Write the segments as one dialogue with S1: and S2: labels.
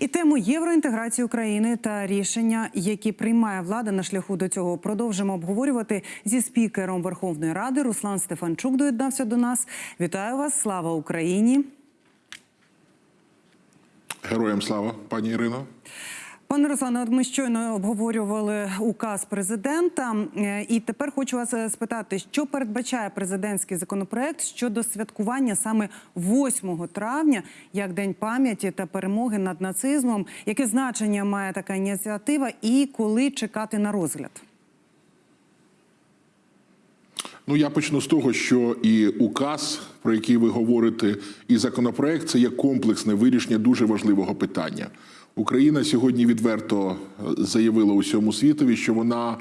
S1: І тему євроінтеграції України та рішення, які приймає влада на шляху до цього, продовжимо обговорювати зі спікером Верховної Ради. Руслан Стефанчук доєднався до нас. Вітаю вас! Слава Україні!
S2: Героям слава, пані Ірино.
S1: Пане Руслане, ми щойно обговорювали указ президента, Е, і тепер хочу вас е, спитати, що передбачає президентський законопроект щодо святкування саме 8 травня, як День пам'яті та перемоги над нацизмом. Яке значення має така ініціатива, і коли чекати на розгляд?
S2: Ну я почну з того, що і указ, про який ви говорите, і законопроект це є комплексне вирішення дуже важливого питання. Україна сьогодні відверто е, заявила усьому світові, що вона е,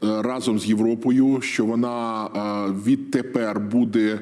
S2: разом з Європою, що вона е, відтепер буде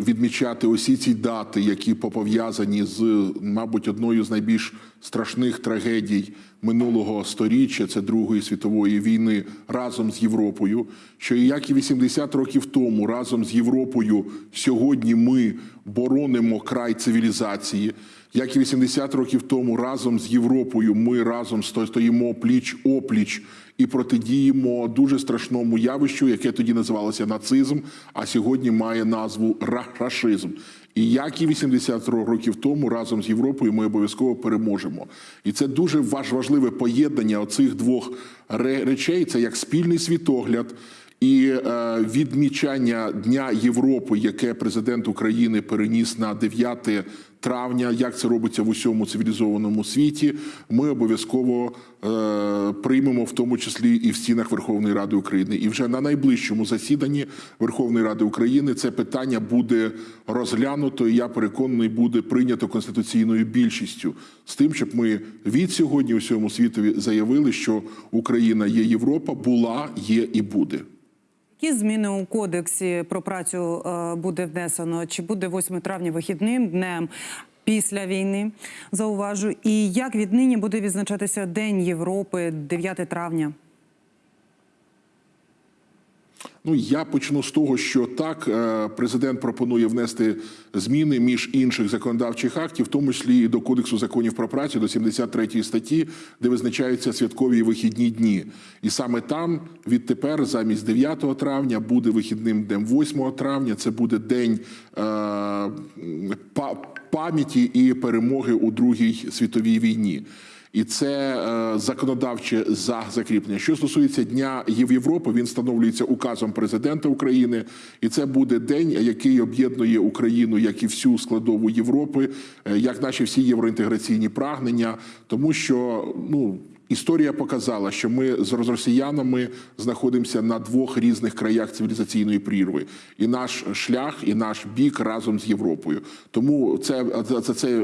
S2: відмічати усі ці дати, які пов'язані з, мабуть, одною з найбільш страшних трагедій минулого сторіччя, це Другої світової війни, разом з Європою. Що як і 80 років тому, разом з Європою, сьогодні ми боронимо край цивілізації. Як і 80 років тому, разом з Європою, ми разом стоїмо пліч опліч і протидіємо дуже страшному явищу, яке тоді називалося нацизм, а сьогодні має назву рашизм. І як і 80 років тому, разом з Європою ми обов'язково переможемо. І це дуже важ- важливе поєднання оцих двох речей. Це як спільний світогляд. І е, відмічання Дня Європи, яке президент України переніс на 9 травня, як це робиться в усьому цивілізованому світі, ми обов'язково е, приймемо в тому числі і в стінах Верховної Ради України. І вже на найближчому засіданні Верховної Ради України це питання буде розглянуто. і Я переконаний, буде прийнято конституційною більшістю з тим, щоб ми від сьогодні усьому світові заявили, що Україна є Європа, була, є і буде.
S1: Які зміни у кодексі про працю е, буде внесено? Чи буде 8 травня вихідним днем після війни? Зауважу. І як віднині буде відзначатися День Європи 9 травня?
S2: Ну я почну з того, що так е, президент пропонує внести зміни між інших законодавчих актів, в тому числі і до кодексу законів про працю, до 73 статті, де визначаються святкові і вихідні дні. І саме там відтепер, замість 9 травня, буде вихідним днем 8 травня. Це буде день е, пам'яті і перемоги у Другій світовій війні. І це е, законодавче за закріплення. Що стосується Дня Єв- Європи, він встановлюється указом президента України, і це буде день, який об'єднує Україну як і всю складову Європи, е, як наші всі євроінтеграційні прагнення, тому що ну. Історія показала, що ми з росіянами знаходимося на двох різних краях цивілізаційної прірви, і наш шлях, і наш бік разом з Європою. Тому це це, це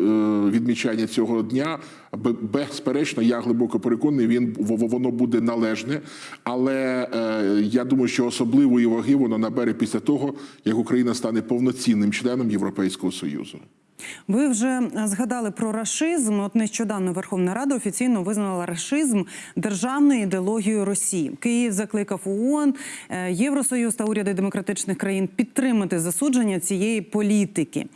S2: відмічання цього дня. бе- Безперечно, я глибоко переконаний, він воно буде належне. Але е, я думаю, що особливої ваги воно набере після того, як Україна стане повноцінним членом Європейського союзу.
S1: Ви вже згадали про рашизм. От нещодавно Верховна Рада офіційно визнала рашизм державною ідеологією Росії. Київ закликав ООН, е, Євросоюз та уряди демократичних країн підтримати засудження цієї політики.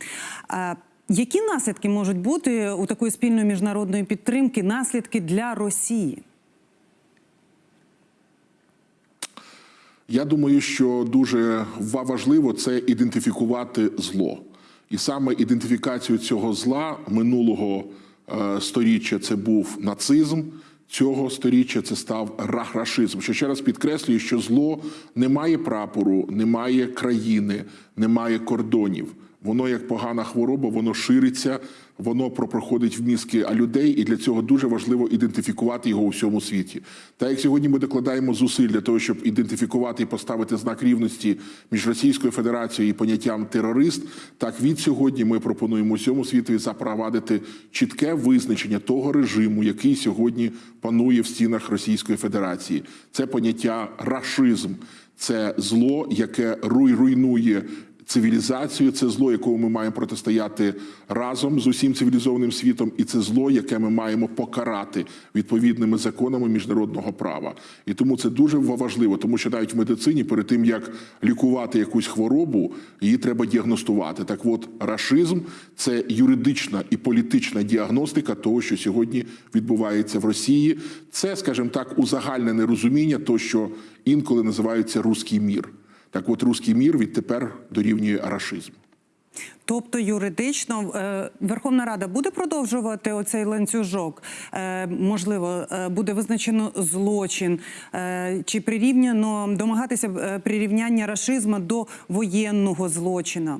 S1: Які наслідки можуть бути у такої спільної міжнародної підтримки? Наслідки для Росії?
S2: Я думаю, що дуже ва- важливо це ідентифікувати зло. І саме ідентифікацію цього зла минулого е, сторіччя це був нацизм. Цього сторіччя це став рахрашизм. Що ще раз підкреслюю, що зло не має прапору, не має країни, не має кордонів. Воно як погана хвороба, воно шириться, воно про- проходить в мізки людей, і для цього дуже важливо ідентифікувати його у всьому світі. Та як сьогодні ми докладаємо зусиль для того, щоб ідентифікувати і поставити знак рівності між Російською Федерацією і поняттям терорист, так від сьогодні ми пропонуємо усьому світові запровадити чітке визначення того режиму, який сьогодні панує в стінах Російської Федерації. Це поняття рашизм, це зло, яке руй- руйнує цивілізацію. Це зло, якому ми маємо протистояти разом з усім цивілізованим світом, і це зло, яке ми маємо покарати відповідними законами міжнародного права. І тому це дуже важливо, тому що навіть в медицині, перед тим як лікувати якусь хворобу, її треба діагностувати. Так, от рашизм це юридична і політична діагностика того, що сьогодні відбувається в Росії. Це, скажімо так, узагальнене розуміння, то що інколи називається руський мір. Так, от руський мір відтепер дорівнює рашизм.
S1: Тобто юридично е, Верховна Рада буде продовжувати оцей ланцюжок? Е, Можливо, е, буде визначено злочин чи прирівняно домагатися прирівняння рашизму до воєнного злочина?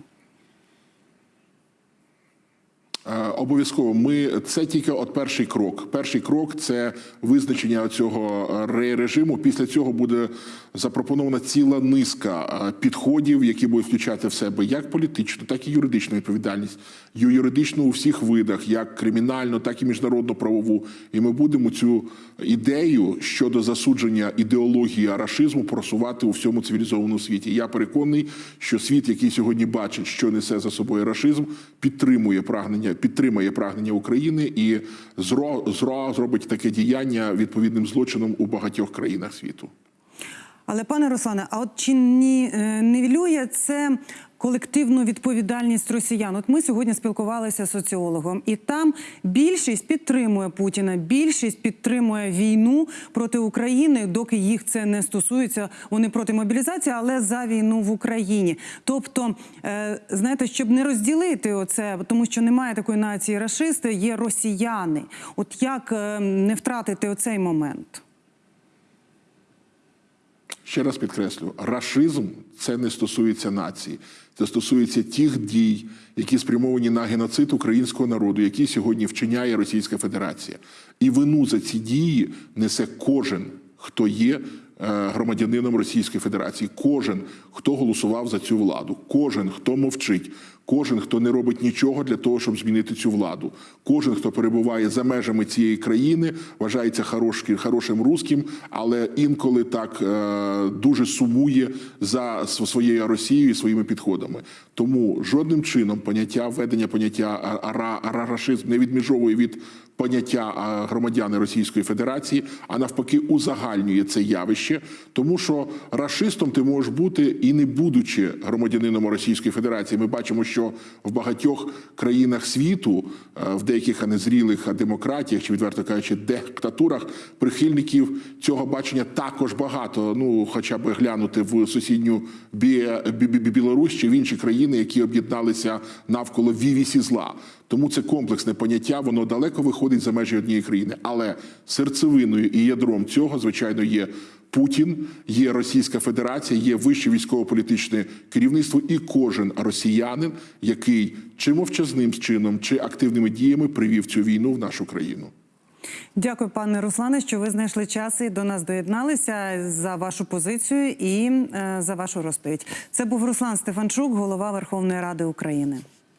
S2: Е, Обов'язково ми це тільки от перший крок. Перший крок це визначення цього е, режиму. Після цього буде запропонована ціла низка е, підходів, які будуть включати в себе як політичну, так і юридичну відповідальність. Юридичну у всіх видах, як кримінальну, так і міжнародну правову. І ми будемо цю ідею щодо засудження ідеології арашизму просувати у всьому цивілізованому світі. Я переконаний, що світ, який сьогодні бачить, що несе за собою рашизм, підтримує прагнення, підтримує прагнення України і зро, зро зробить таке діяння відповідним злочином у багатьох країнах світу.
S1: Але пане Руслане, а от чи ні, е, нівелює це колективну відповідальність росіян? От ми сьогодні спілкувалися з соціологом, і там більшість підтримує Путіна, більшість підтримує війну проти України, доки їх це не стосується. Вони проти мобілізації, але за війну в Україні. Тобто, е, знаєте, щоб не розділити оце, тому що немає такої нації рашисти, є росіяни. От як е, не втратити оцей момент?
S2: Ще раз підкреслю, рашизм це не стосується нації, це стосується тих дій, які спрямовані на геноцид українського народу, які сьогодні вчиняє Російська Федерація. І вину за ці дії несе кожен, хто є е, громадянином Російської Федерації, кожен, хто голосував за цю владу, кожен, хто мовчить. Кожен, хто не робить нічого для того, щоб змінити цю владу, кожен, хто перебуває за межами цієї країни, вважається хорошим, хорошим русським, але інколи так е, дуже сумує за своєю Росією і своїми підходами. Тому жодним чином поняття введення поняття ара- ара- не відміжовує від поняття громадяни Російської Федерації, а навпаки, узагальнює це явище, тому що рашистом ти можеш бути і не будучи громадянином Російської Федерації. Ми бачимо, що в багатьох країнах світу, е, в деяких а а демократіях чи відверто кажучи, диктатурах прихильників цього бачення також багато. Ну, хоча б глянути в сусідню Бі- Білорусь чи в інші країни, які об'єдналися навколо вівісі зла. Тому це комплексне поняття, воно далеко виходить за межі однієї країни. Але серцевиною і ядром цього, звичайно, є Путін, є Російська Федерація, є вище військово-політичне керівництво, і кожен росіянин, який чи мовчазним чином, чи активними діями привів цю війну в нашу країну.
S1: Дякую, пане Руслане, що ви знайшли час і до нас доєдналися за вашу позицію і е, за вашу розповідь. Це був Руслан Стефанчук, голова Верховної Ради України.